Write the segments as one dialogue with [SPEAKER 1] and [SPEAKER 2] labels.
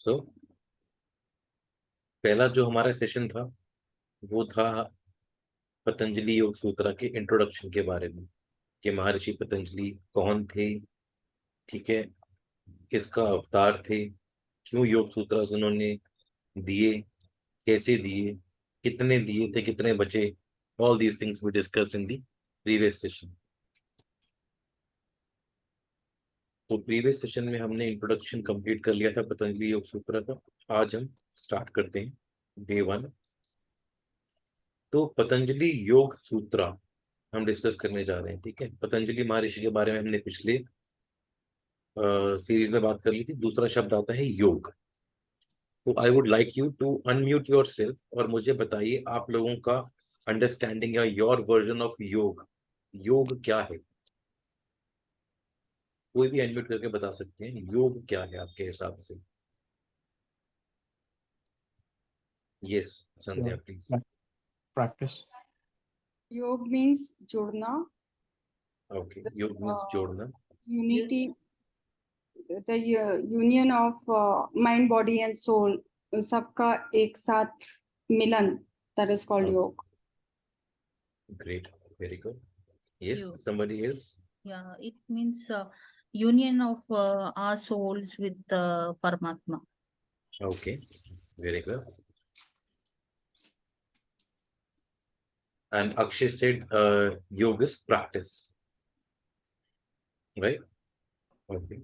[SPEAKER 1] सो पहला जो हमारा सेशन था, वो था पतंजलि योग सूत्र के इंट्रोडक्शन के बारे में, कि महर्षि पतंजलि कौन थे, ठीक है, किसका अवतार थे, क्यों योग सूत्र उन्होंने दिए, कैसे दिए, कितने दिए थे, कितने बचे all these things we discuss in the previous session तो प्रीवियस सेशन में हमने इंट्रोडक्शन कंप्लीट कर लिया था, पतंजलि योग सूत्र का। आज हम स्टार्ट करते हैं डे वन तो पतंजलि योग सूत्र हम डिस्कस करने जा रहे हैं, ठीक है? पतंजलि महर्षि के बारे में हमने पिछले सीरीज़ में बात कर ली थी। दूसरा शब्द आता है योग। तो I would like you to unmute yourself और मुझे बताइए आप लोगों का अंडरस्टैंडिंग या योर वर्जन ऑफ़ योग। योग क्या है? कोई भी एडमिट करके बता सकते हैं योग क्या है आपके हिसाब से? Yes Sandhya please
[SPEAKER 2] practice
[SPEAKER 3] yog means जोड़ना।
[SPEAKER 1] ओके योग मींस uh, जोड़ना।
[SPEAKER 3] Unity the union of mind body and soul उन सबका एक साथ मिलन that is called yog.
[SPEAKER 1] Great very good yes somebody else
[SPEAKER 4] या it means union of uh, our souls with uh, Paramatma.
[SPEAKER 1] okay very good and akshay said uh, yoga is practice right okay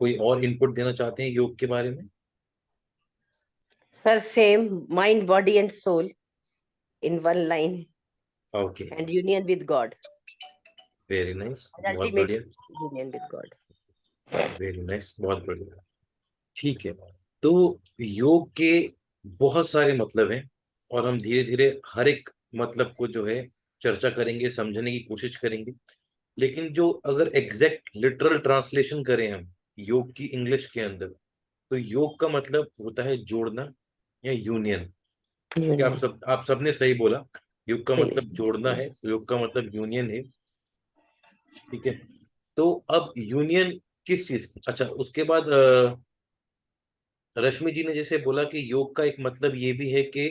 [SPEAKER 1] कोई और input देना चाहते हैं योग के बारे में
[SPEAKER 5] Sir, same mind, body, and soul in one line
[SPEAKER 1] okay
[SPEAKER 5] and union with God.
[SPEAKER 1] Very nice
[SPEAKER 5] And
[SPEAKER 1] बहुत बढ़िया. वेरी नाइस बहुत बढ़िया। ठीक है। तो योग के बहुत सारे मतलब हैं और हम धीरे धीरे हर एक मतलब को जो है चर्चा करेंगे समझने की कोशिश करेंगे। लेकिन जो अगर एग्जैक्ट लिटरल ट्रांसलेशन करें हम योग की इंग्लिश के अंदर तो योग का मतलब होता है जोड़ना या यूनियन आप सब आप सबने सही बोला। योग का मतलब जोड़ना है योग का मतलब यूनियन है। ठीक है? तो अब यूनियन किस चीज़ अच्छा उसके बाद रश्मि जी ने जैसे बोला कि योग का एक मतलब ये भी है कि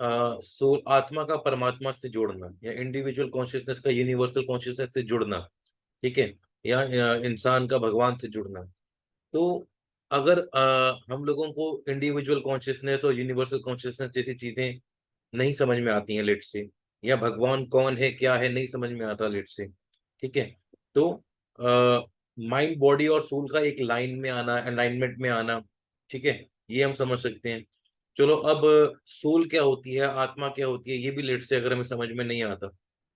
[SPEAKER 1] सोल आत्मा का परमात्मा से जोड़ना या इंडिविजुअल कॉन्शियसनेस का यूनिवर्सल कॉन्शियसनेस से जुड़ना ठीक है? या अ, इंसान का भगवान से जुड़ना। तो अगर अ, हम लोगों को इंडिविजुअल कॉन्शियसनेस और यूनिवर्सल कॉन्शियसनेस जैसी चीज़ें नहीं समझ में आती हैं लेट से या भगवान कौन है क्या है नहीं समझ में आता लेट से ठीक है? तो माइंड बॉडी और सोल का एक लाइन में आना अलाइनमेंट में आना ठीक है? ये हम समझ सकते हैं। चलो अब सोल क्या होती है? आत्मा क्या होती है? ये भी लेट से अगर हमें समझ में नहीं आता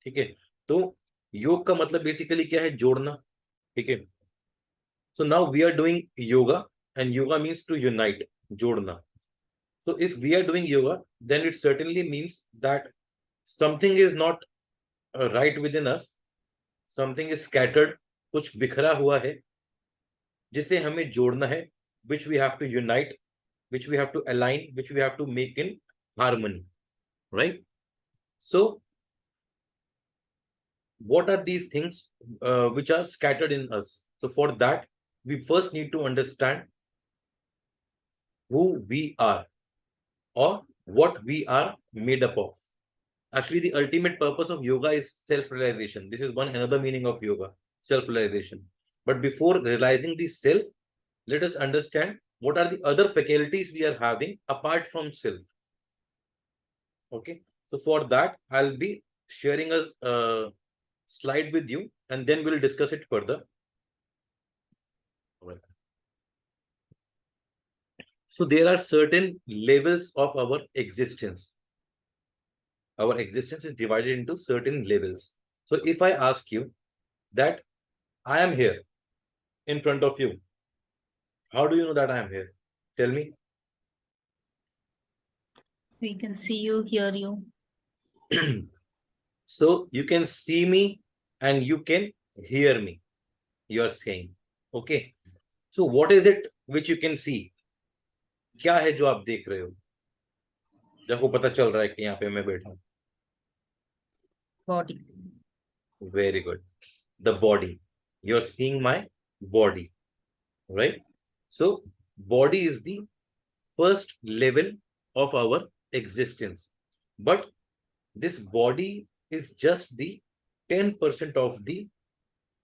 [SPEAKER 1] ठीक है? तो योग का मतलब बेसिकली क्या है? जोड़ना ठीक है? So now we are doing yoga and yoga means to unite जोड़ना। So if we are doing yoga then it certainly means that something is not uh, right within us something is scattered कुछ बिखरा हुआ है जिसे हमें जोड़ना है which we have to unite which we have to align which we have to make in harmony right so what are these things uh, which are scattered in us so for that we first need to understand who we are or what we are made up of. Actually, the ultimate purpose of yoga is self-realization. This is one another meaning of yoga, self-realization. But before realizing the self, let us understand what are the other faculties we are having apart from self. Okay, so for that, I'll be sharing a uh, slide with you and then we'll discuss it further. So there are certain levels of our existence Our existence is divided into certain levels. So if I ask you that I am here in front of you, how do you know that I am here? Tell me.
[SPEAKER 4] We can see you, hear you.
[SPEAKER 1] so you can see me and you can hear me. You are saying, okay. So what is it which you can see? क्या है जो आप देख रहे हो जब को पता चल रहा है कि यहाँ पे मैं बैठा हूँ
[SPEAKER 4] Body.
[SPEAKER 1] Very good. The body. You're seeing my body, right? So, body is the first level of our existence. But this body is just the 10% of the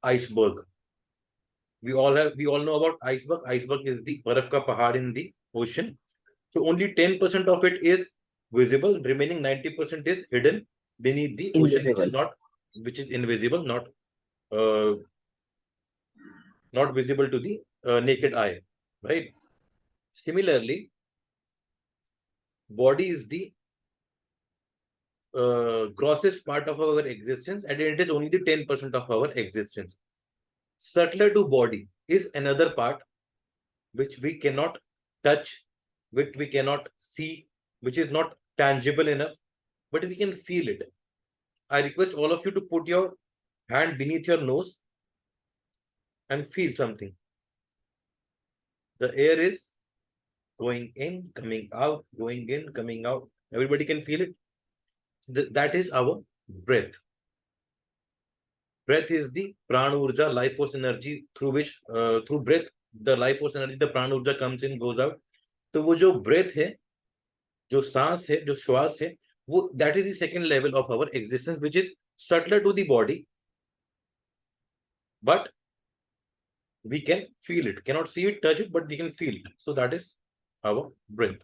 [SPEAKER 1] iceberg. We all have we all know about iceberg. Iceberg is the barf ka pahad in the ocean. So only 10% of it is visible, remaining 90% is hidden beneath the ocean, which is
[SPEAKER 5] Invisible.
[SPEAKER 1] not which is invisible, not uh, not visible to the uh, naked eye, right? Similarly, body is the uh, grossest part of our existence and it is only the 10% of our existence. Subtler to body is another part which we cannot touch, which we cannot see, which is not tangible enough, but we can feel it. I request all of you to put your hand beneath your nose and feel something. The air is going in, coming out, going in, coming out. Everybody can feel it. Th- that is our breath. Breath is the prana urja, life force energy through which, uh, through breath, the life force energy, the prana urja comes in, goes out. तो वो जो breath है, जो सांस है, जो श्वास है, वो that is the second level of our existence, which is subtler to the body, but we can feel it. Cannot see it, touch it, but we can feel it. So that is our breath.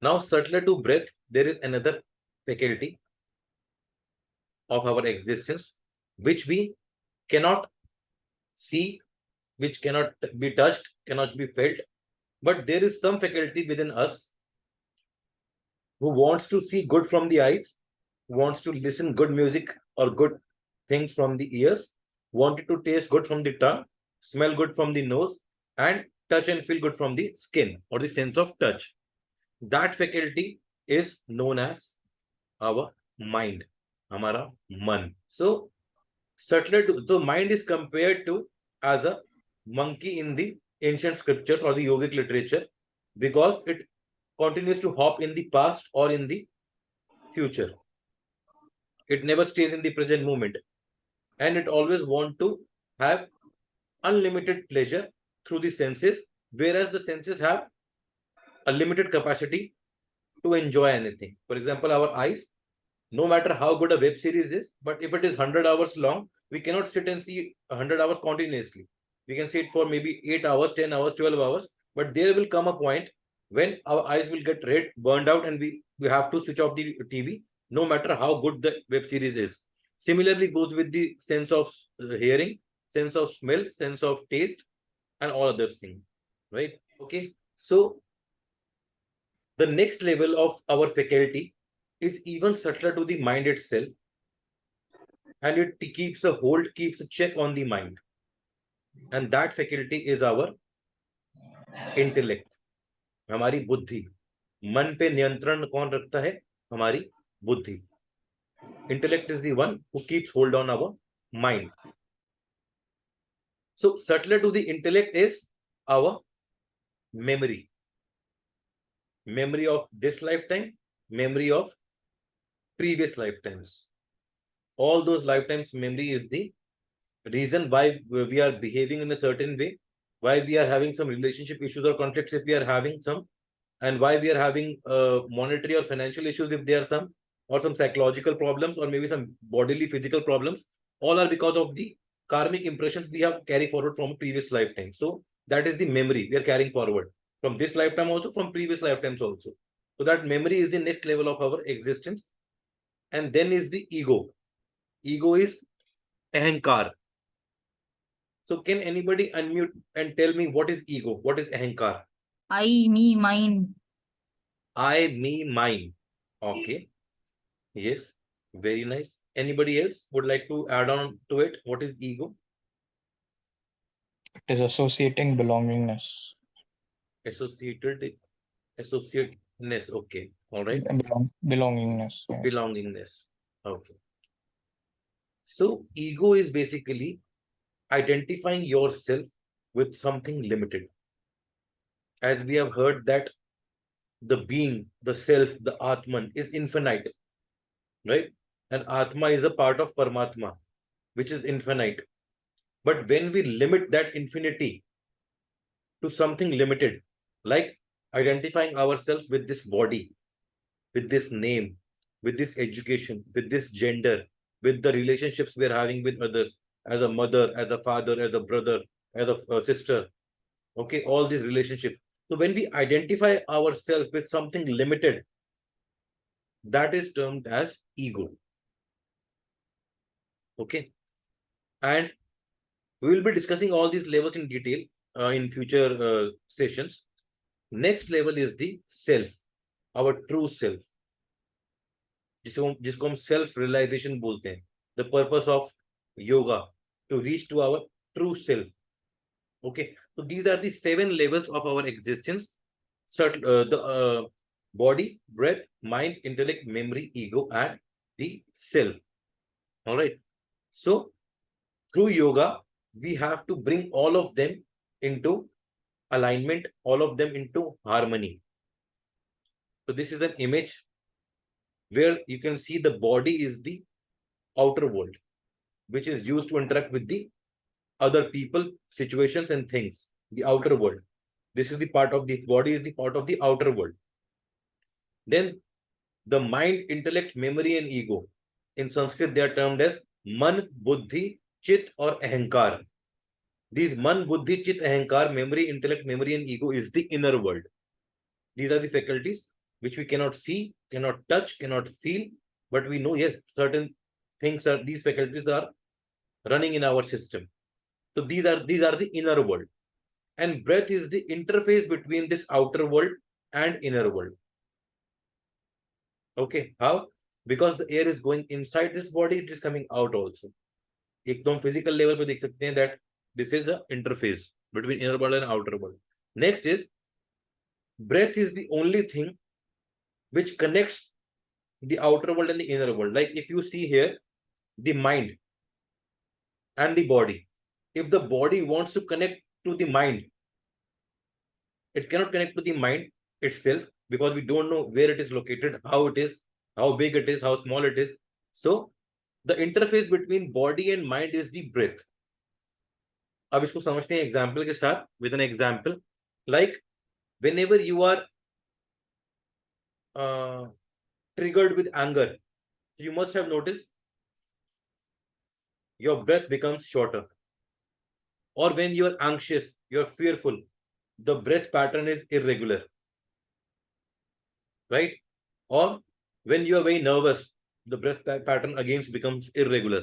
[SPEAKER 1] Now, subtler to breath, there is another faculty of our existence which we cannot see, which cannot be touched, cannot be felt, but there is some faculty within us who wants to see good from the eyes, wants to listen good music or good things from the ears, wanted to taste good from the tongue, smell good from the nose, and touch and feel good from the skin or the sense of touch. That faculty is known as our mind, Amara Man. So, subtler to, so mind is compared to as a monkey in the ancient scriptures or the yogic literature because it continues to hop in the past or in the future. It never stays in the present moment. And it always want to have unlimited pleasure through the senses whereas the senses have a limited capacity to enjoy anything. For example our eyes no matter how good a web series is but if it is 100 hours long we cannot sit and see 100 hours continuously. We can see it for maybe 8 hours 10 hours 12 hours but there will come a point when our eyes will get red burned out and we we have to switch off the tv no matter how good the web series is. Similarly goes with the sense of uh, hearing sense of smell sense of taste and all other things right? Okay so the next level of our faculty is even subtler to the mind itself and it keeps a hold keeps a check on the mind. And that faculty is our intellect हमारी बुद्धि। मन पे नियंत्रण कौन रखता है? हमारी बुद्धि। Intellect is the one who keeps hold on our mind so subtler to the intellect is our memory memory of this life time memory of previous life times all those life times memory is the reason why we are behaving in a certain way why we are having some relationship issues or conflicts if we are having some and why we are having uh, monetary or financial issues if there are some or some psychological problems or maybe some bodily physical problems all are because of the karmic impressions we have carried forward from previous lifetime. So that is the memory we are carrying forward from this lifetime also from previous lifetimes also. So that memory is the next level of our existence. And then is the ego. Ego is ahankar so can anybody unmute and tell me what is ego? What is ahankar
[SPEAKER 4] I, me, mine.
[SPEAKER 1] i me mine. Okay. Yes. Very nice. Anybody else would like to add on to it? What is ego?
[SPEAKER 2] It is associating belongingness.
[SPEAKER 1] associated associateness. Okay. All right.
[SPEAKER 2] Belong, belongingness. yeah.
[SPEAKER 1] belongingness. Okay. So ego is basically identifying yourself with something limited. As we have heard that the being the self the atman is infinite right? And atma is a part of paramatma which is infinite. But when we limit that infinity to something limited, like identifying ourselves with this body, with this name, with this education, with this gender, with the relationships we're having with others, as a mother, as a father, as a brother, as a uh, sister. Okay, all these relationships. So when we identify ourselves with something limited, that is termed as ego. Okay. And we will be discussing all these levels in detail uh, in future uh, sessions. Next level is the self, our true self. जिसको हम जिसको हम self realisation बोलते हैं the purpose of yoga to reach to our true self. Okay, so these are the seven levels of our existence. Certain, uh, the uh, body, breath, mind, intellect, memory, ego, and the self. All right. So through yoga, we have to bring all of them into alignment, all of them into harmony. So this is an image where you can see the body is the outer world which is used to interact with the other people situations and things the outer world. This is the part of the body is the part of the outer world. Then the mind intellect memory and ego. In sanskrit they are termed as man buddhi chit or ahankar. These man buddhi chit ahankar memory intellect memory and ego is the inner world. These are the faculties which we cannot see cannot touch cannot feel but we know yes certain things are these faculties are running in our system. So these are these are the inner world. And breath is the interface between this outer world and inner world. Okay how? Because the air is going inside this body it is coming out also. from physical level pe dekh sakte hain that this is a interface between inner world and outer world. Next is breath is the only thing which connects the outer world and the inner world. Like if you see here the mind and the body if the body wants to connect to the mind it cannot connect to the mind itself because we don't know where it is located how it is how big it is how small it is so the interface between body and mind is the breath अब इसको समझते हैं example के साथ with an example like whenever you are triggered with anger you must have noticed your breath becomes shorter. Or when you're anxious you're fearful the breath pattern is irregular. Right? Or when you're very nervous the breath pattern again becomes irregular.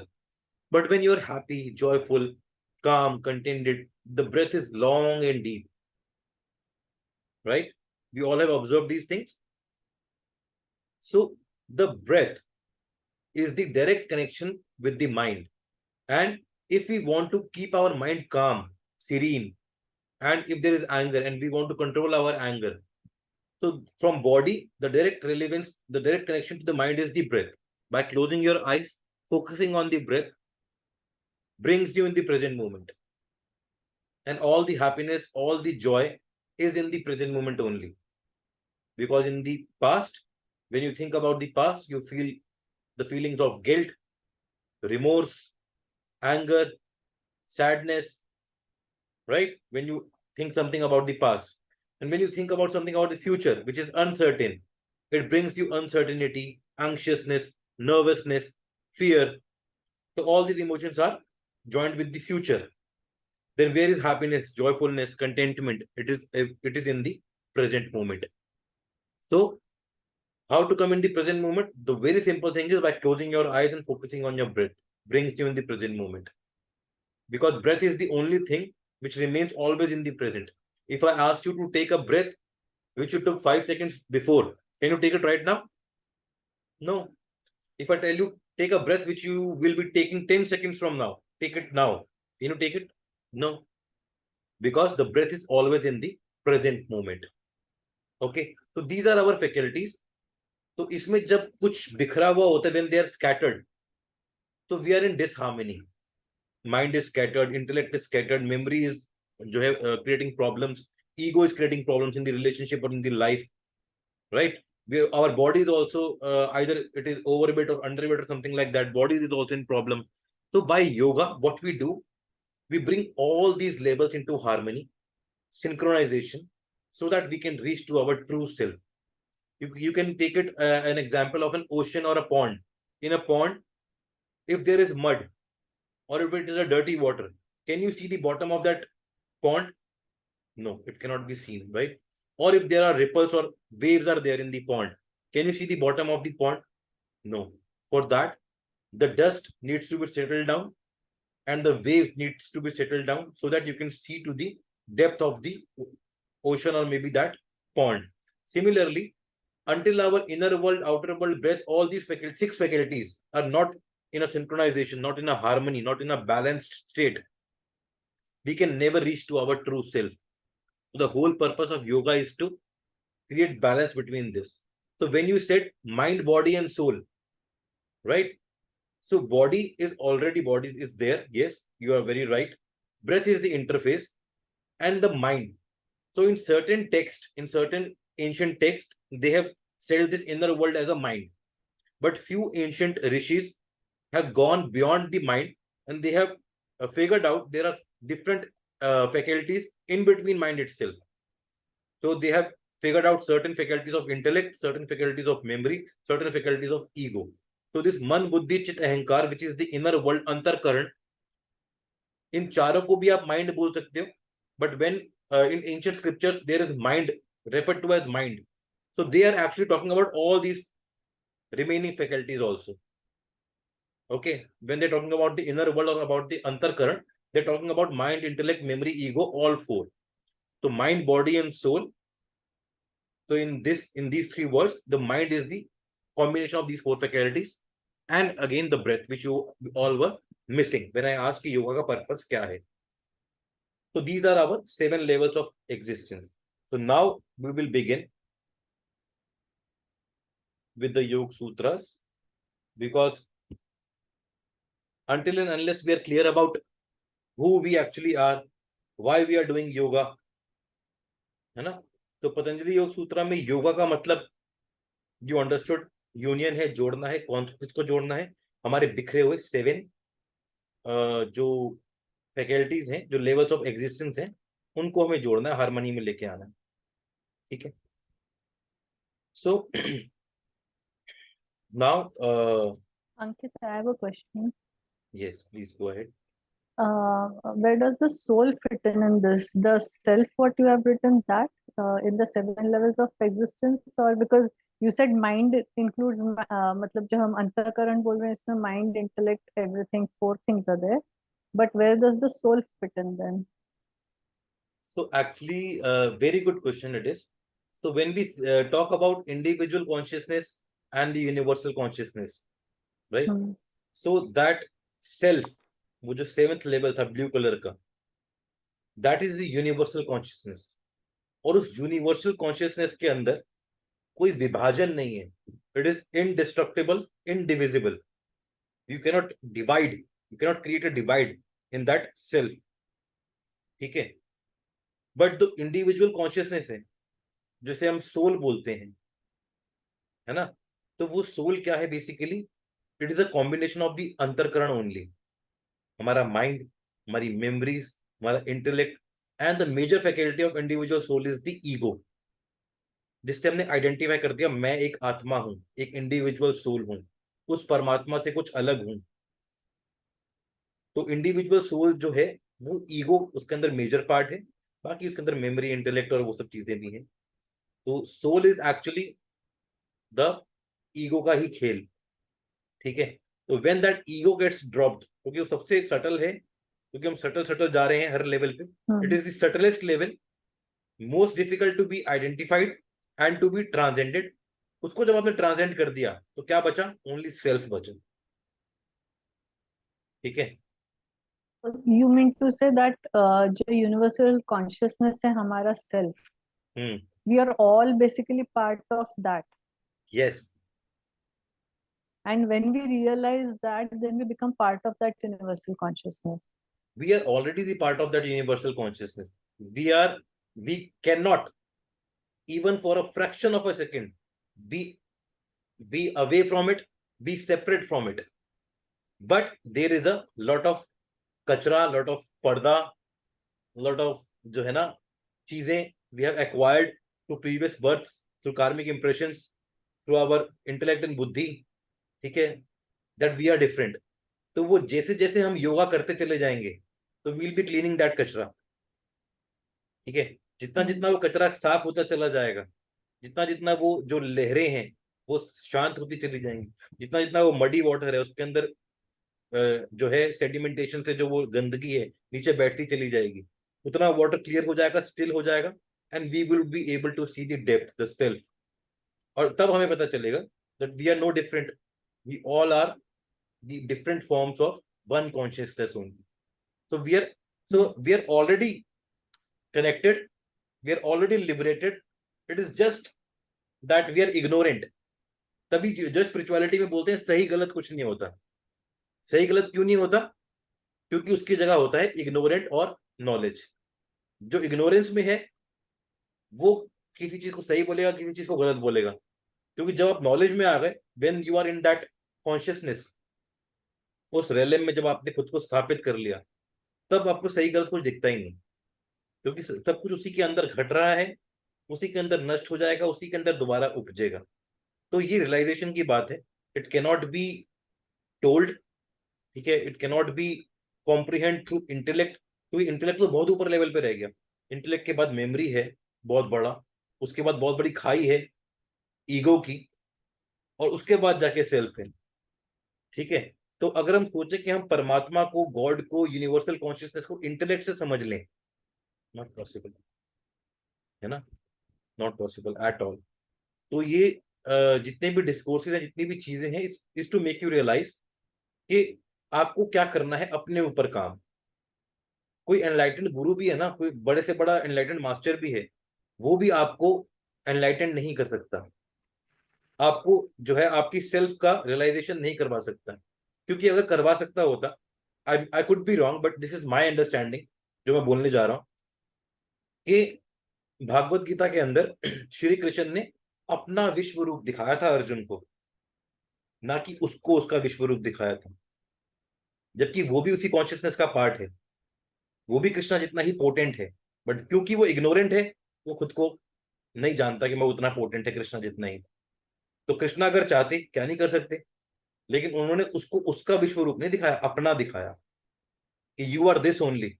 [SPEAKER 1] But when you're happy joyful calm contented the breath is long and deep. Right? We all have observed these things. So the breath is the direct connection with the mind. And if we want to keep our mind calm, serene, and if there is anger and we want to control our anger, so from body, the direct relevance, the direct connection to the mind is the breath. By closing your eyes, focusing on the breath, brings you in the present moment. And all the happiness, all the joy is in the present moment only. Because in the past, when you think about the past, you feel the feelings of guilt, remorse, anger, sadness, right? When you think something about the past. And when you think about something about the future, which is uncertain, it brings you uncertainty, anxiousness, nervousness, fear. So all these emotions are joined with the future. Then where is happiness, joyfulness, contentment? It is it is in the present moment. So how to come in the present moment? The very simple thing is by closing your eyes and focusing on your breath brings you in the present moment. Because breath is the only thing which remains always in the present. If I ask you to take a breath which you took five seconds before, can you take it right now? No. If I tell you take a breath which you will be taking 10 seconds from now, take it now. Can you take it? No. Because the breath is always in the present moment. Okay. So these are our faculties तो इसमें जब कुछ बिखरा हुआ होता है when they are scattered तो we are in disharmony mind is scattered intellect is scattered memory is जो है creating problems ego is creating problems in the relationship or in the life right we, our body is also uh, either it is overweight or underweight or something like that bodies is also in problem so by yoga what we do we bring all these levels into harmony synchronization so that we can reach to our true self. You, you can take it uh, an example of an ocean or a pond. In a pond, if there is mud or if it is a dirty water, can you see the bottom of that pond? No, it cannot be seen, right? Or if there are ripples or waves are there in the pond, can you see the bottom of the pond? No. For that, the dust needs to be settled down and the wave needs to be settled down so that you can see to the depth of the ocean or maybe that pond. Similarly, until our inner world, outer world, breath, all these six faculties are not in a synchronization, not in a harmony, not in a balanced state, we can never reach to our true self. The whole purpose of yoga is to create balance between this. So when you said mind, body, and soul, right? So body is already body is there. Yes, you are very right. Breath is the interface and the mind. So in certain text, in certain ancient text, they have said this inner world as a mind. But few ancient rishis have gone beyond the mind and they have uh, figured out there are different uh, faculties in between mind itself. So they have figured out certain faculties of intellect, certain faculties of memory, certain faculties of ego. So this man, buddhi, chit, ahankar, which is the inner world, antahkaran, in charo ko bhi aap mind bol sakte ho, but when uh, in ancient scriptures there is mind referred to as mind. So they are actually talking about all these remaining faculties also. Okay, when they're talking about the inner world or about the antahkaran, they're talking about mind, intellect, memory, ego, all four. So mind, body, and soul. So in this, in these three words, the mind is the combination of these four faculties, and again the breath, which you all were missing when I you yoga ka purpose kya hai. So these are our seven levels of existence. So now we will begin with the Yoga Sutras because until and unless we are clear about who we actually are, why we are doing yoga, है ना? तो पतंजलि योग सूत्र में योगा का मतलब you understood union है जोड़ना है कौन किसको जोड़ना है? हमारे बिखरे हुए सेवन जो फैकल्टीज हैं जो लेवल्स ऑफ़ एग्जिस्टेंस हैं उनको हमें जोड़ना है हारमोनी में लेके आना है। ठीक है? So now
[SPEAKER 6] Ankit, I have a question.
[SPEAKER 1] Yes please go ahead
[SPEAKER 6] Uh, where does the soul fit in in this? The self, what you have written that uh, in the seven levels of existence, or because you said mind includes, ma- uh, मतलब जो हम अंतःकरण बोल रहे हैं इसमें mind, intellect, everything, four things are there. But where does the soul fit in then?
[SPEAKER 1] So actually, uh, very good question it is. So when we uh, talk about individual consciousness and the universal consciousness, right?
[SPEAKER 6] Hmm.
[SPEAKER 1] So that self वो जो seventh level था blue colour का। That is the universal consciousness और उस universal consciousness के अंदर कोई विभाजन नहीं है। It is indestructible indivisible you cannot divide you cannot create a divide in that self ठीक है? बट जो इंडिविजुअल कॉन्शियसनेस है, जैसे हम सोल बोलते हैं। है ना? तो वो सोल क्या है basically it is a combination of the antahkaran only हमारा माइंड हमारी मेमोरीज हमारा intellect and the major faculty of individual soul is the ego जिससे हमने आइडेंटिफाई कर दिया, मैं एक आत्मा हूँ, एक इंडिविजुअल सोल हूँ, उस परमात्मा से कुछ अलग हूँ। तो इंडिविजुअल सोल जो है, वो ईगो उसके अंदर मेजर पार्ट है, बाकी उसके अंदर मेमोरी इंटेलेक्ट और वो सब चीज़ें भी हैं। तो soul is actually the ego का ही खेल। ठीक है? तो when that ego gets dropped क्योंकि वो सबसे सटल है क्योंकि हम सटल सटल जा रहे हैं हर लेवल पे. It is the subtlest level most difficult to be identified and to be transcended उसको जब आपने ट्रांसेंड कर दिया तो क्या बचा? ओनली सेल्फ बचा। ठीक है?
[SPEAKER 6] Mean to say that uh, जो universal consciousness है हमारा
[SPEAKER 1] hmm.
[SPEAKER 6] we are all basically part of that.
[SPEAKER 1] Yes
[SPEAKER 6] and when we realize that then we become part of that universal consciousness.
[SPEAKER 1] We are already the part of that universal consciousness. We are we cannot even for a fraction of a second be be away from it be separate from it. But there is a lot of kachra lot of parda lot of jo hai na we have acquired through previous births through karmic impressions through our intellect and buddhi. ठीक है that we are different तो वो जैसे जैसे हम योगा करते चले जाएँगे तो वील बी क्लीनिंग दैट कचरा। ठीक है, जितना जितना वो कचरा साफ़ होता चला जाएगा, जितना जितना वो जो लहरें हैं, वो शांत होती चली जाएँगी, जितना जितना वो मडी वाटर है, उसके अंदर जो है सेडिमेंटेशन से जो वो गंदगी है, नीचे बैठती चली जाएगी। उतना वाटर क्लियर हो जाएगा स्टिल हो जाएगा and we will be able to see the depth the self और तब हमें पता चलेगा that we are no different we all are the different forms of one consciousness only so we are, so we are already connected, we are already liberated. It is just that we are ignorant. तभी जो spirituality में बोलते हैं, सही गलत कुछ नहीं होता। सही गलत क्यों नहीं होता? क्योंकि उसकी जगह होता है इग्नोरेंट और नॉलेज जो इग्नोरेंस में है, वो किसी चीज़ को सही बोलेगा, किसी चीज़ को गलत बोलेगा। क्योंकि जब आप नॉलेज में आ गए when you are in that consciousness उस रेलम में जब आपने खुद को स्थापित कर लिया, तब आपको सही गलत कुछ दिखता ही नहीं। क्योंकि सब कुछ उसी के अंदर घट रहा है, उसी के अंदर नष्ट हो जाएगा, उसी के अंदर दोबारा उपजेगा। तो ये रियलाइजेशन की बात है। इट कैनॉट बी टोल्ड ठीक है? It cannot be comprehend through intellect क्योंकि इंटेलेक्ट तो बहुत ऊपर लेवल पे रह गया। इंटेलेक्ट के बाद मेमोरी है, बहुत बड़ा। उसके बाद बहुत बड़ी खाई है ईगो की और उसके बाद जाके सेल्फ है ठीक है? तो अगर हम सोचे कि हम परमात्मा को, गॉड को, यूनिवर्सल कॉन्शियसनेस को इंटेलेक्ट से समझ लें नॉट पॉसिबल है ना? नॉट पॉसिबल एट ऑल तो ये जितने भी डिस्कोर्सेज हैं, जितनी भी चीज़ें हैं is to make you realise कि आपको क्या करना है अपने ऊपर काम। कोई एनलाइटेंड गुरु भी है ना, कोई बड़े से बड़ा एनलाइटेंड मास्टर भी है, वो भी आपको एनलाइटेंड नहीं कर सकता। आपको जो है आपकी सेल्फ का रियलाइजेशन नहीं करवा सकता। क्योंकि अगर करवा सकता होता I I could be wrong but this is my understanding जो मैं बोलने जा रहा हूँ, कि भागवत गीता के अंदर श्री कृष्ण ने अपना विश्व रूप दिखाया था अर्जुन को। ना कि उसको उसका विश्व रूप दिखाया था। जबकि वो भी उसी कॉन्शियसनेस का पार्ट है। वो भी कृष्णा जितना ही पोटेंट है बट क्योंकि वो इग्नोरेंट है, वो खुद को नहीं जानता कि मैं उतना पोटेंट है कृष्णा जितना ही। तो कृष्णा अगर चाहते, क्या नहीं कर सकते? लेकिन उन्होंने उसको, उसका विश्व रूप नहीं दिखाया, अपना दिखाया कि you are this only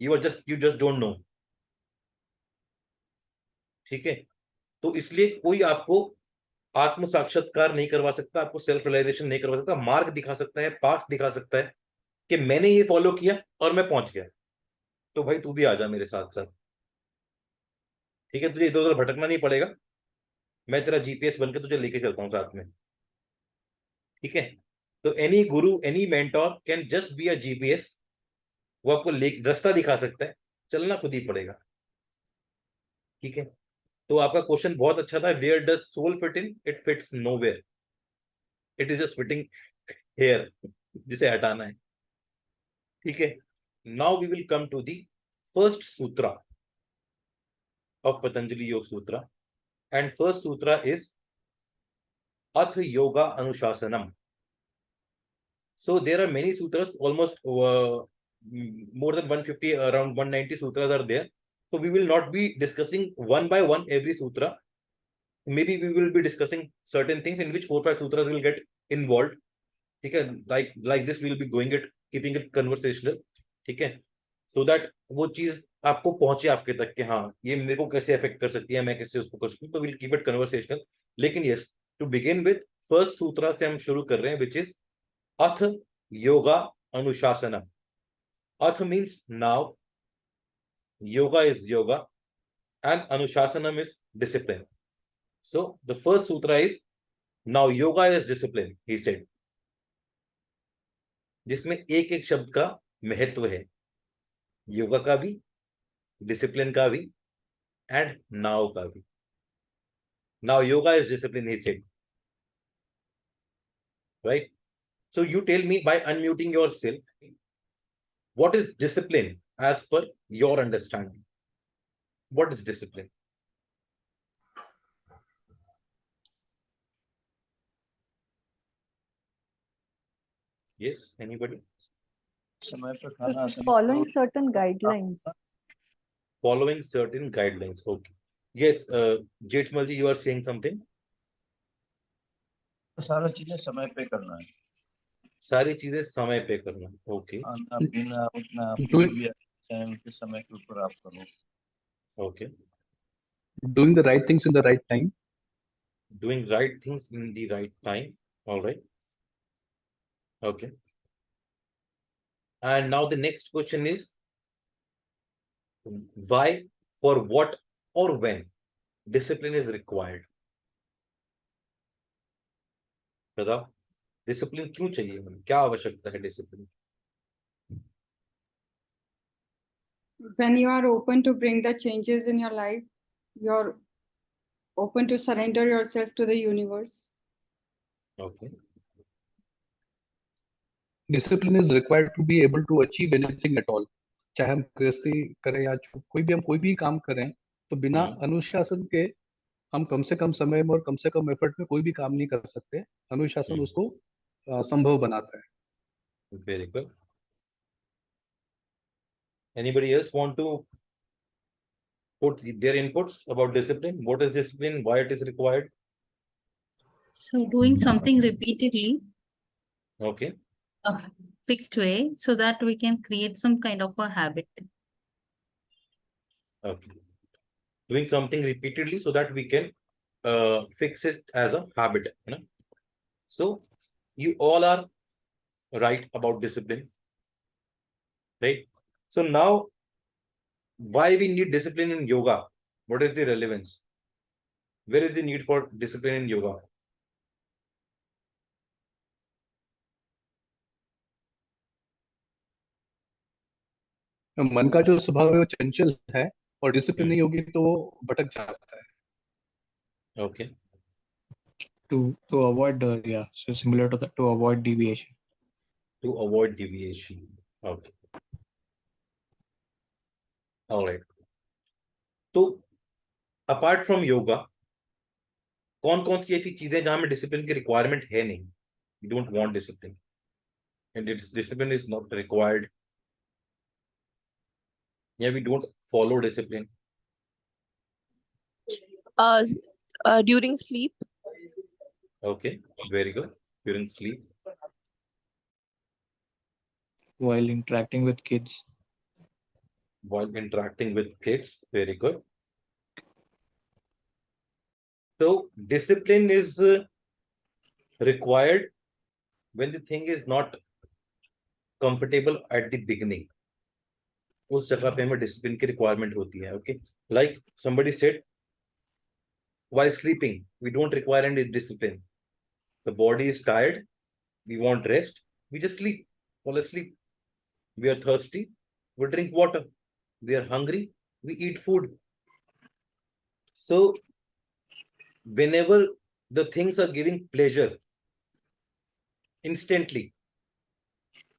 [SPEAKER 1] you are just you just don't know ठीक है? तो इसलिए कोई आपको आत्म साक्षात्कार नहीं करवा सकता, आपको सेल्फ रियलाइजेशन नहीं करवा सकता, मार्ग दिखा सकता है पाथ दिखा सकता है कि मैंने ये फॉलो किया और मैं पहुँच गया। तो भाई तू भी आ जा मेरे साथ साथ ठीक है? तुझे इधर उधर भटकना नहीं पड़ेगा। मैं तेरा जीपीएस बनकर तुझे लेके चलता हूँ साथ में। ठीक है? तो any guru any mentor can just be a GPS वो आपको रास्ता दिखा सकता है। चलना खुद ही पड़ेगा। ठीक है? तो आपका क्वेश्चन बहुत अच्छा था। Where does soul fit in it fits nowhere it is just fitting here जिसे हटाना है। ठीक है? Now we will come to the first sutra of Patanjali yog sutra and first sutra is अथ yoga अनुशासनम so there are many sutras almost uh, more than 150 around 190 sutras are there so we will not be discussing one by one every sutra maybe we will be discussing certain things in which four five sutras will get involved ठीक है like like this we will be going it keeping it conversational ठीक है so that वो चीज आपको पहुँचे आपके तक कि हाँ ये मेरे को कैसे अफेक्ट कर सकती है, मैं कैसे उसको कर सकती हूँ तो विल कीप इट कन्वर्सेशनल लेकिन yes to begin with first sutra से हम शुरू कर रहे हैं which is atha yoga anushasanam. Atha means now yoga is yoga and anushasanam is discipline so the first sutra is now yoga is discipline he said. जिसमें एक एक शब्द का महत्व है. योगा का भी डिसिप्लिन का भी एंड नाव का भी now yoga is discipline he said right so you tell me by unmuting yourself what is discipline as per your understanding what is discipline yes anybody
[SPEAKER 2] समय पर खाना
[SPEAKER 6] Just
[SPEAKER 2] आसन
[SPEAKER 6] following certain guidelines.
[SPEAKER 1] following certain guidelines. Okay. Yes, uh, Jetmal ji, you are saying something.
[SPEAKER 7] तो सारा चीजें समय पे करना है
[SPEAKER 1] सारी चीजें समय पे करना. Okay.
[SPEAKER 7] खाना पीना उठना
[SPEAKER 8] Do-
[SPEAKER 7] भी टाइम के समय के ऊपर आप करो
[SPEAKER 1] Okay.
[SPEAKER 8] doing the right things in the right time
[SPEAKER 1] Doing right things in the right time. All right. Okay. And now the next question is why, for what, or when discipline is required? बताओ discipline क्यों चाहिए हमें क्या आवश्यकता है discipline
[SPEAKER 3] when you are open to bring the changes in your life, you're open to surrender yourself to the universe.
[SPEAKER 1] Okay
[SPEAKER 8] discipline is required to be able to achieve anything at all चाहे हम गृहस्थी करें या कोई भी हम कोई भी काम करें तो बिना
[SPEAKER 1] हम्म।
[SPEAKER 8] अनुशासन के हम कम से कम समय में और कम से कम एफर्ट में कोई भी काम नहीं कर सकते अनुशासन
[SPEAKER 1] हम्म।
[SPEAKER 8] उसको अ, संभव बनाता है
[SPEAKER 1] very good anybody else want to put their inputs about discipline what is discipline why it is required
[SPEAKER 4] So doing something repeatedly,
[SPEAKER 1] okay
[SPEAKER 4] a fixed way, so that we can create some kind of a habit.
[SPEAKER 1] Okay. Doing something repeatedly so that we can uh, fix it as a habit. You know? So you all are right about discipline. Right? So now why we need discipline in yoga? What is the relevance? Where is the need for discipline in yoga?
[SPEAKER 8] मन का जो स्वभाव है वो चंचल है और discipline
[SPEAKER 1] हम्म।
[SPEAKER 8] नहीं होगी तो वो भटक जाता है
[SPEAKER 1] Okay.
[SPEAKER 2] To to avoid uh, yeah, so similar to that to avoid deviation.
[SPEAKER 1] to avoid deviation. Okay. All right. तो apart from yoga, कौन कौन सी ऐसी चीज़ें जहाँ में डिसिप्लिन की रिक्वायरमेंट है नहीं you don't want discipline and discipline is not required yeah we don't follow discipline.
[SPEAKER 9] Uh, uh during sleep.
[SPEAKER 1] Okay very good. During sleep.
[SPEAKER 2] While interacting with kids.
[SPEAKER 1] While interacting with kids very good. So discipline is uh, required when the thing is not comfortable at the beginning. उस जगह पे हमें discipline की requirement होती है okay like somebody said why sleeping we don't require and discipline the body is tired we want rest we just sleep all sleep we are thirsty we drink water we are hungry we eat food so whenever the things are giving pleasure instantly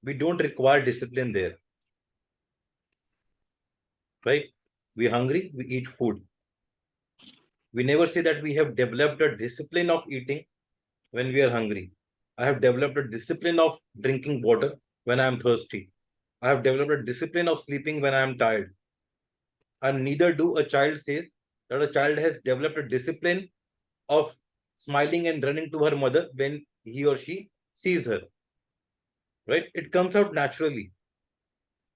[SPEAKER 1] we don't require discipline there right we're hungry we eat food we never say that we have developed a discipline of eating when we are hungry i have developed a discipline of drinking water when i am thirsty I have developed a discipline of sleeping when I am tired. And neither do a child says that a child has developed a discipline of smiling and running to her mother when he or she sees her. Right? It comes out naturally.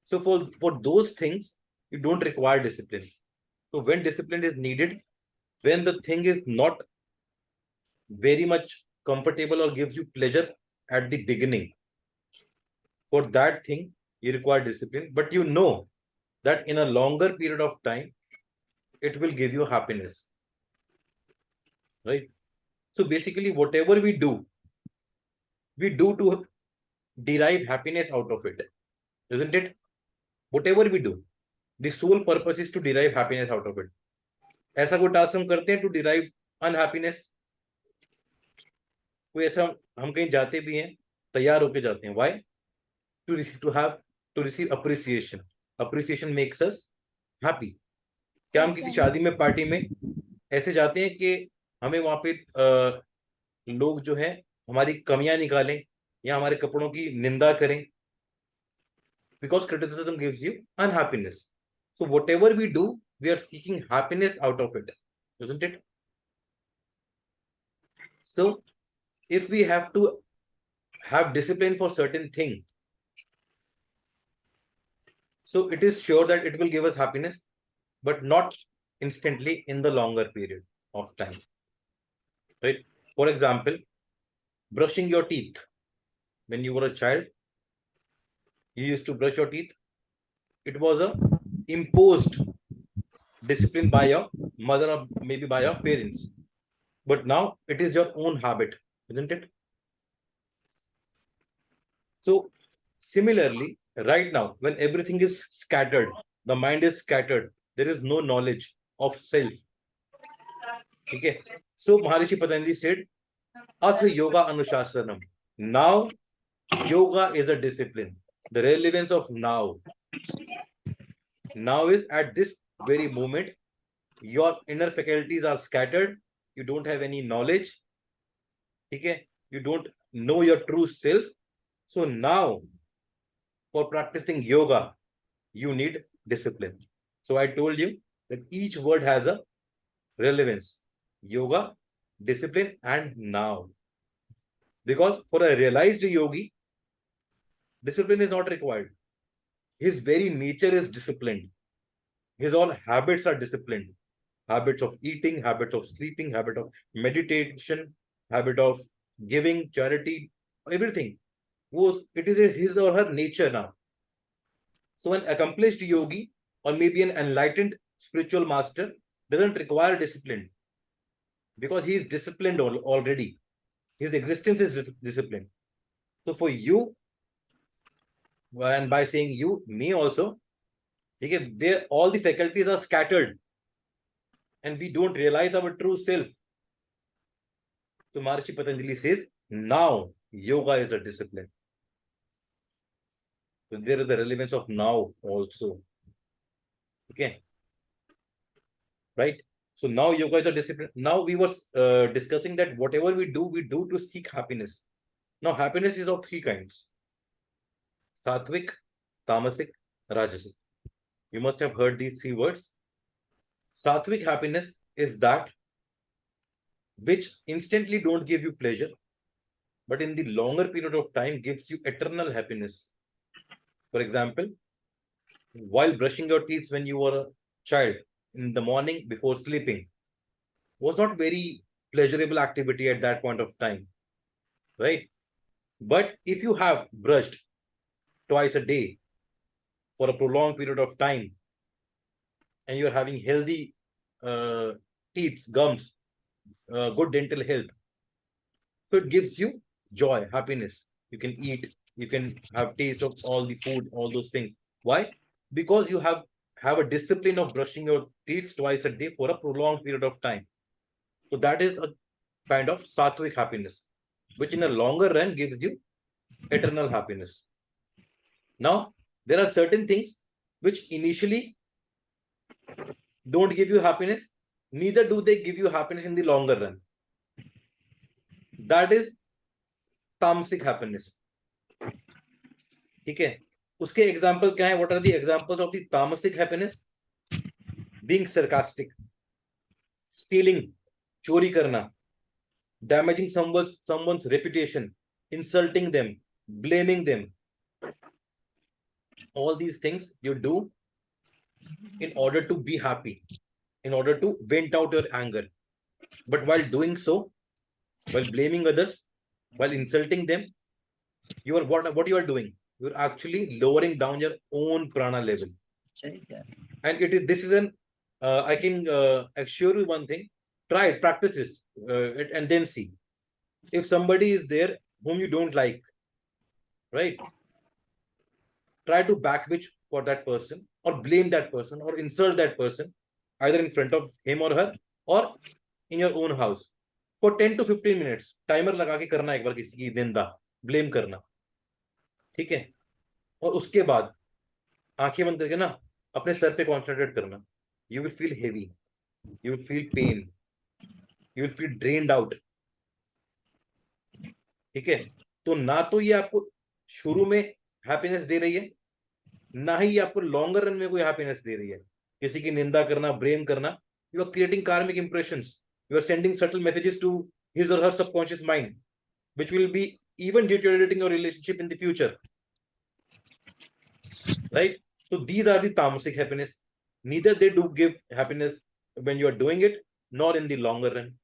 [SPEAKER 1] So for, for those things, you don't require discipline. So when discipline is needed, when the thing is not very much comfortable or gives you pleasure at the beginning, for that thing, you require discipline, but you know that in a longer period of time, it will give you happiness. Right? So basically, whatever we do, we do to derive happiness out of it, isn't it? Whatever we do, the sole purpose is to derive happiness out of it. ऐसा कोई task हम करते हैं to derive unhappiness कोई ऐसा हम कहीं जाते भी हैं तैयार होके जाते हैं why to to have to receive appreciation. Appreciation makes us happy. क्या हम किसी शादी में पार्टी में ऐसे जाते हैं कि हमें वहाँ पे लोग जो है हमारी कमियाँ निकालें या हमारे कपड़ों की निंदा करें because criticism gives you unhappiness So whatever we do, we are seeking happiness out of it, isn't it? So if we have to have discipline for certain thing, so it is sure that it will give us happiness, but not instantly in the longer period of time. Right? For example, brushing your teeth. When you were a child, you used to brush your teeth. It was a imposed discipline by your mother or maybe by your parents. But now it is your own habit, isn't it? So similarly, right now, when everything is scattered, the mind is scattered, there is no knowledge of self. Okay. So Maharishi Patanjali said, Ath Yoga Anushasanam. Now, yoga is a discipline. The relevance of now. Now is at this very moment, your inner faculties are scattered. You don't have any knowledge. Okay. You don't know your true self. So now, for practicing yoga, you need discipline. So I told you that each word has a relevance. Yoga, discipline, and now. Because for a realized yogi, discipline is not required. His very nature is disciplined. His all habits are disciplined. Habits of eating, habits of sleeping, habit of meditation, habit of giving, charity, everything. It is his or her nature now. So an accomplished yogi or maybe an enlightened spiritual master doesn't require discipline because he is disciplined al already. His existence is disciplined. So for you, and by saying you, me also, okay, where all the faculties are scattered and we don't realize our true self. So Maharishi Patanjali says, now yoga is a discipline. So there is the relevance of now also. Okay. Right. So now yoga is a discipline. Now we were uh, discussing that whatever we do, we do to seek happiness. Now happiness is of three kinds. Sattvic, Tamasic, Rajasic. You must have heard these three words. Sattvic happiness is that which instantly don't give you pleasure, but in the longer period of time gives you eternal happiness. For example, while brushing your teeth when you were a child in the morning before sleeping was not very pleasurable activity at that point of time, right? But if you have brushed twice a day for a prolonged period of time and you're having healthy uh, teeth, gums, uh, good dental health, so it gives you joy, happiness. You can eat, you can have taste of all the food, all those things. Why? Because you have have a discipline of brushing your teeth twice a day for a prolonged period of time. So that is a kind of sattvic happiness, which in a longer run gives you eternal happiness. Now, there are certain things which initially don't give you happiness, neither do they give you happiness in the longer run. That is tamasic happiness. ठीक है उसके example क्या है what are the examples of the तामसिक happiness being sarcastic stealing चोरी करना damaging someone's someone's reputation insulting them blaming them all these things you do in order to be happy in order to vent out your anger. But while doing so while blaming others while insulting them you are what what you are doing? You're actually lowering down your own prana level. And it is this is an uh, i can uh, assure you one thing. Try it practice this uh, and then see. If somebody is there whom you don't like right try to backbitch for that person or blame that person or insult that person either in front of him or her or in your own house for 10 to 15 minutes timer लगा के करना एक बार किसी की निंदा blame करना ठीक है और उसके बाद आँखें बंद करके ना अपने सर पे कॉन्सेंट्रेट करना you will feel heavy you will feel pain you will feel drained out ठीक है तो ना तो ये आपको शुरू में हैप्पीनेस दे रही है ना ही आपको लॉन्गर रन में कोई हैप्पीनेस दे रही है। किसी की निंदा करना ब्रेम करना you are creating karmic impression you are sending subtle messages to his और her subconscious mind which will be even diluting your relationship in the future right तो these are tamasic happiness neither they do give happiness when you are doing it nor in the run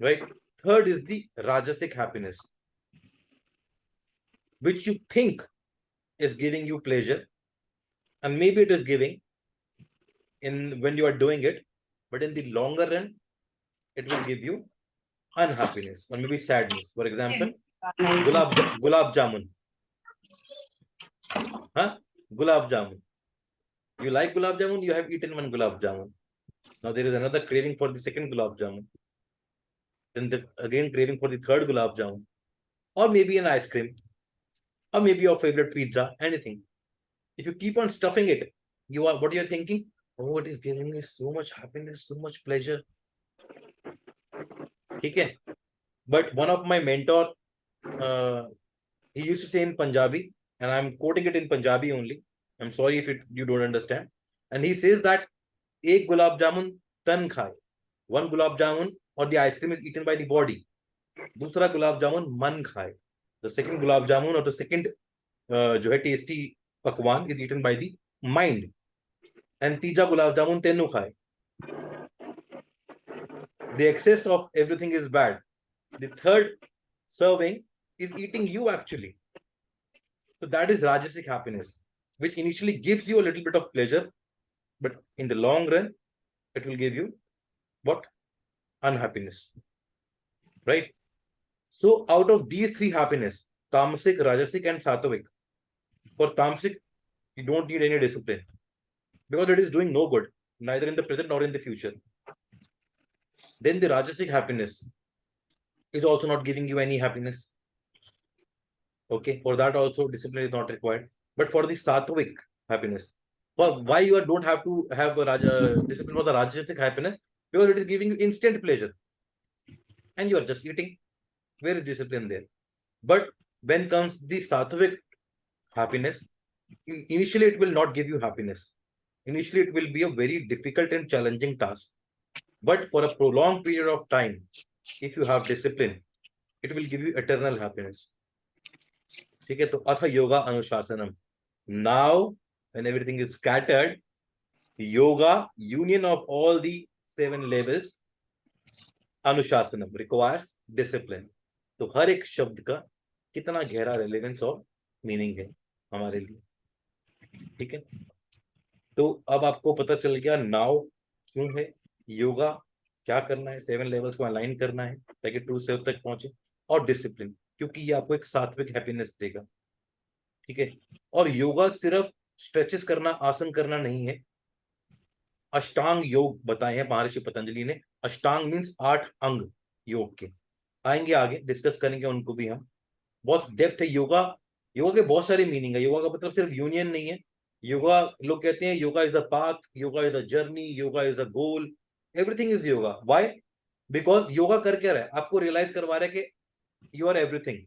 [SPEAKER 1] right third is the rajasic happiness which you think is giving you pleasure. And maybe it is giving in when you are doing it but in the longer run it will give you unhappiness or maybe sadness. For example gulab gulab jamun. Huh? Gulab jamun. You like gulab jamun? You have eaten one gulab jamun. Now there is another craving for the second gulab jamun. Then the again craving for the third gulab jamun. Or maybe an ice cream or maybe your favorite pizza, anything. If you keep on stuffing it, you are what you're thinking, oh, it is giving me so much happiness, so much pleasure. Okay. But one of my mentor, uh, he used to say in Punjabi, and I'm quoting it in Punjabi only. I'm sorry if it, you don't understand. And he says that ek gulab jamun tan khai. One gulab jamun or the ice cream is eaten by the body. Dusra gulab jamun man khai. The second gulab jamun or the second uh, जो tasty pakwan is eaten by the mind. And tija gulab jamun tenu khai. The excess of everything is bad. The third serving is eating you actually. So that is Rajasic happiness, which initially gives you a little bit of pleasure, but in the long run, it will give you what? Unhappiness. Right? So out of these three happiness, Tamasic, Rajasic, and Sattvic, for Tamasic, you don't need any discipline because it is doing no good, neither in the present nor in the future. Then the rajasic happiness is also not giving you any happiness. Okay for that also discipline is not required. But for the sattvic happiness for why you don't have to have a raja, discipline for the rajasic happiness? Because it is giving you instant pleasure. And you are just eating where is discipline there but when comes the sattvic happiness i- initially it will not give you happiness initially it will be a very difficult and challenging task but for a prolonged period of time, if you have discipline, it will give you eternal happiness. ठीक है तो अथ yoga अनुशासनम now when everything is scattered yoga union of all the seven levels अनुशासनम requires discipline तो हर एक शब्द का कितना गहरा रेलेवेंस और मीनिंग है हमारे लिए। ठीक है? तो अब आपको पता चल गया नाव क्यों है, योगा क्या करना है सेवन लेवल्स को अलाइन करना है, ताकि टू सेव तक पहुँचे, और डिसिप्लिन क्योंकि ये आपको एक सात्विक हैप्पीनेस देगा। ठीक है? और योगा सिर्फ़ स्ट्रेचेस करना, आसन करना नहीं है। अष्टांग योग बताए हैं, महर्षि पतंजलि ने। अष्टांग मीन्स आठ अंग योग के। आएँगे आगे डिस्कस करेंगे उनको भी हम। बहुत डेप्थ है योगा योगा के बहुत सारे मीनिंग है। योगा का मतलब सिर्फ़ यूनियन नहीं है। योगा लोग कहते हैं yoga is the path yoga is the journey yoga is the goal everything is yoga why because yoga कर क्या रहा है? आपको रियलाइज़ करवा रहा कि यू आर एवरीथिंग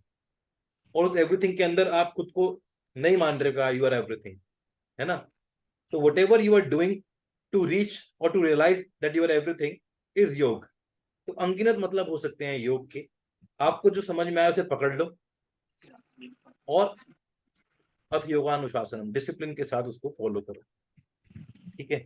[SPEAKER 1] और उस एवरीथिंग के अंदर आप खुद को नहीं मान रहे यू आर एवरीथिंग है ना? तो whatever you are doing to reach और to realize that you are everything is yoga तो अंगिनत मतलब हो सकते हैं योग के। आपको जो समझ में आया उसे पकड़ लो। और अथ योगानुशासनम डिसिप्लिन के साथ उसको फॉलो करो। ठीक है?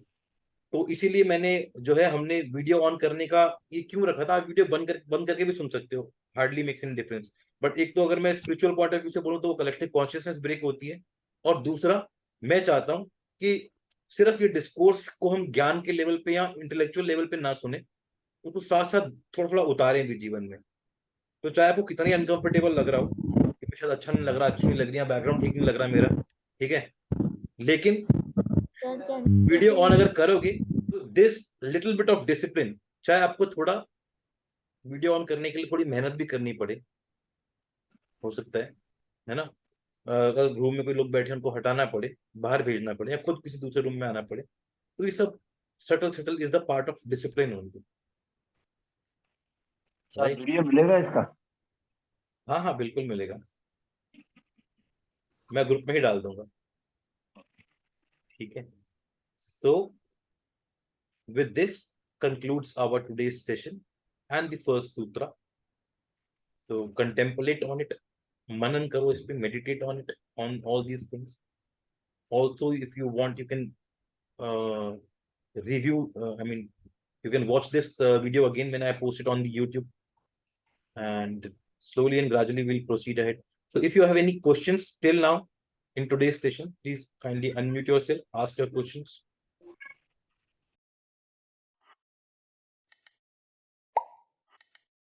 [SPEAKER 1] तो इसीलिए मैंने जो है, हमने वीडियो ऑन करने का ये क्यों रखा था? आप वीडियो बंद कर, बंद करके भी सुन सकते हो। Hardly makes in difference but एक तो अगर मैं स्पिरिचुअल पॉइंट ऑफ़ व्यू से बोलूँ तो वो कलेक्टिव कॉन्शियसनेस ब्रेक होती है। और दूसरा, मैं चाहता हूँ कि सिर्फ़ ये डिस्कोर्स को हम ज्ञान के लेवल पे या इंटेलेक्चुअल लेवल पे ना सुने। उसको साथ साथ थोड़ा थोड़ा उतारें भी जीवन में। तो चाहे आपको कितना ही अनकंफर्टेबल लग रहा हो, कि शायद अच्छा नहीं लग रहा, अच्छी नहीं लग रही बैकग्राउंड ठीक नहीं लग रहा मेरा, ठीक है? लेकिन वीडियो ऑन अगर करोगे तो this little bit of discipline चाहे आपको थोड़ा वीडियो ऑन करने के लिए थोड़ी मेहनत भी करनी पड़े, हो सकता है है ना? अगर रूम में कोई लोग बैठे उनको हटाना पड़े, बाहर भेजना पड़े, या खुद किसी दूसरे रूम में आना पड़े तो ये सब subtle subtle is the part of
[SPEAKER 7] discipline
[SPEAKER 1] only.
[SPEAKER 7] Video मिलेगा इसका?
[SPEAKER 1] हाँ हाँ बिल्कुल मिलेगा। मैं ग्रुप में ही डाल दूँगा। ठीक है। So with this concludes our today session and first sutra so contemplate on it मनन करो इस पर meditate on it on all these things also if you want you can review I mean you can watch this video again man I post it on YouTube and slowly and gradually we'll proceed ahead. So if you have any questions till now in today's session please kindly unmute yourself ask your questions